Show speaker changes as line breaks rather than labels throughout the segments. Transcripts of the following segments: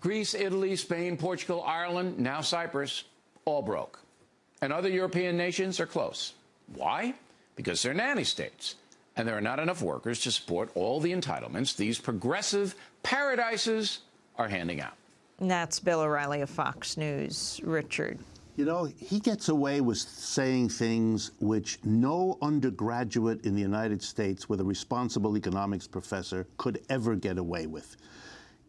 Greece, Italy, Spain, Portugal, Ireland, now Cyprus, all broke. And other European nations are close. Why? Because they're nanny states. And there are not enough workers to support all the entitlements these progressive paradises are handing out.
And that's Bill O'Reilly of Fox News. Richard.
You know, he gets away with saying things which no undergraduate in the United States with a responsible economics professor could ever get away with.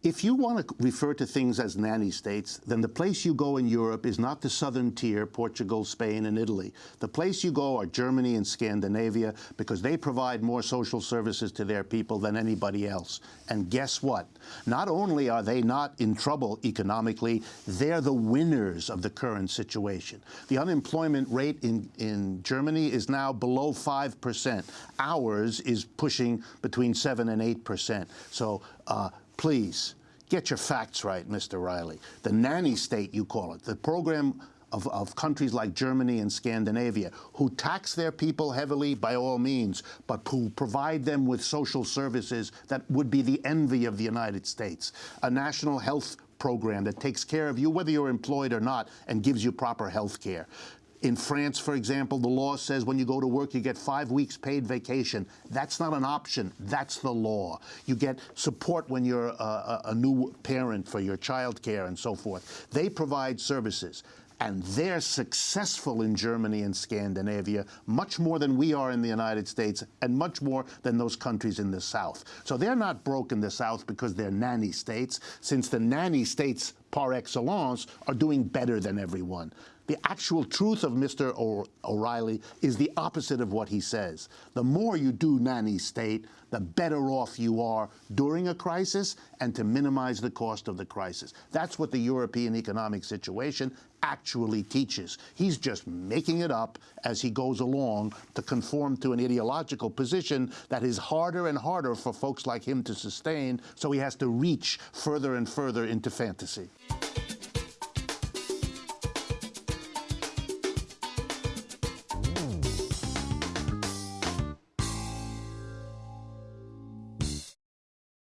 If you want to refer to things as nanny states, then the place you go in Europe is not the southern tier, Portugal, Spain, and Italy. The place you go are Germany and Scandinavia because they provide more social services to their people than anybody else. And guess what? Not only are they not in trouble economically, they're the winners of the current situation. The unemployment rate in, in Germany is now below 5%. Ours is pushing between 7 and 8%. So uh, please, get your facts right, Mr. Riley. The nanny state, you call it, the program of, of, countries like Germany and Scandinavia, who tax their people heavily by all means, but who provide them with social services that would be the envy of the United States. A national health program that takes care of you, whether you're employed or not, and gives you proper health care. In France, for example, the law says when you go to work, you get five weeks paid vacation. That's not an option. That's the law. You get support when you're a, a new parent for your child care and so forth. They provide services. And they're successful in Germany and Scandinavia, much more than we are in the United States, and much more than those countries in the South. So they're not broke in the South because they're nanny states, since the nanny states par excellence are doing better than everyone. The actual truth of Mr. O'Reilly is the opposite of what he says. The more you do nanny state, the better off you are during a crisis and to minimize the cost of the crisis. That's what the European economic situation actually teaches. He's just making it up as he goes along to conform to an ideological position that is harder and harder for folks like him to sustain, so he has to reach further and further into fantasy.